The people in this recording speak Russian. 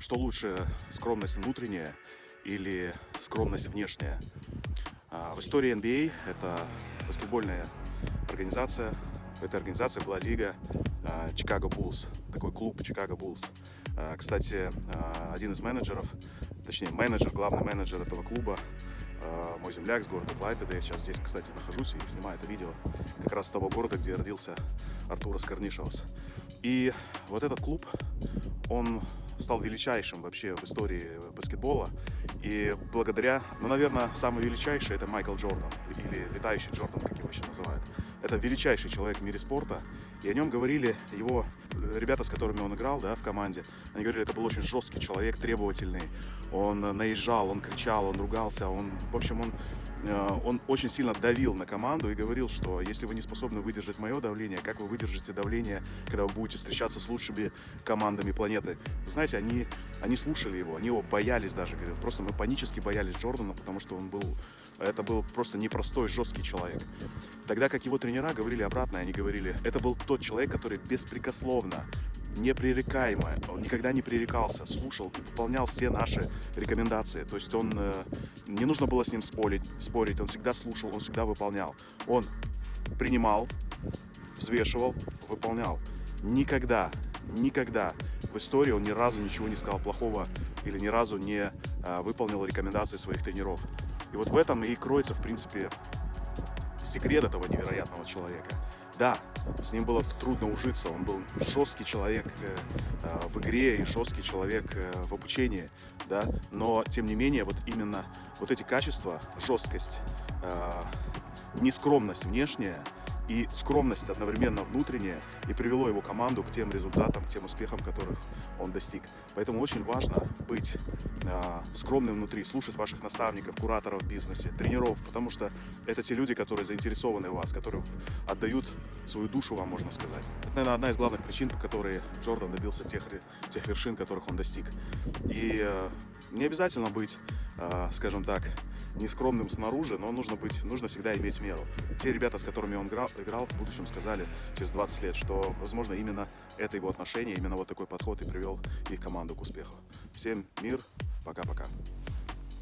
Что лучше, скромность внутренняя или скромность внешняя? А, В истории NBA это баскетбольная организация. В этой организации была лига а, Chicago Bulls, такой клуб Bulls. А, Кстати, а, один из менеджеров, точнее менеджер, главный менеджер этого клуба, а, мой земляк с города Клайпеда. Я сейчас здесь, кстати, нахожусь и снимаю это видео как раз с того города, где родился Артурас Карнишевас. И вот этот клуб, он стал величайшим вообще в истории баскетбола. И благодаря, ну, наверное, самый величайший это Майкл Джордан, или летающий Джордан, как его еще называют. Это величайший человек в мире спорта. И о нем говорили его э, ребята, с которыми он играл да, в команде. Они говорили, это был очень жесткий человек, требовательный. Он э, наезжал, он кричал, он ругался. Он, в общем, он, э, он очень сильно давил на команду и говорил, что если вы не способны выдержать мое давление, как вы выдержите давление, когда вы будете встречаться с лучшими командами планеты? Знаете, они, они слушали его, они его боялись даже, говорят. Просто мы панически боялись Джордана, потому что он был, это был просто непростой, жесткий человек. Тогда как его тренера говорили обратно, они говорили, это был тот человек, который беспрекословно, непререкаемо, он никогда не пререкался, слушал, выполнял все наши рекомендации. То есть он, э, не нужно было с ним спорить, спорить, он всегда слушал, он всегда выполнял. Он принимал, взвешивал, выполнял. Никогда, никогда в истории он ни разу ничего не сказал плохого или ни разу не а, выполнил рекомендации своих тренеров. И вот в этом и кроется, в принципе, секрет этого невероятного человека. Да, с ним было трудно ужиться, он был жесткий человек э, э, в игре и жесткий человек э, в обучении, да, но тем не менее вот именно вот эти качества, жесткость, нескромность внешняя и скромность одновременно внутренняя и привело его команду к тем результатам, к тем успехам, которых он достиг. Поэтому очень важно быть э, скромным внутри, слушать ваших наставников, кураторов в бизнесе, тренеров, потому что это те люди, которые заинтересованы в вас, которые отдают свою душу вам, можно сказать. Это, наверное, одна из главных причин, по которой Джордан добился тех, тех вершин, которых он достиг. И э, не обязательно быть, э, скажем так, нескромным снаружи, но нужно быть, нужно всегда иметь меру. Те ребята, с которыми он играл, играл в будущем, сказали через 20 лет, что, возможно, именно это его отношение, именно вот такой подход и привел их команду к успеху. Всем мир, пока-пока.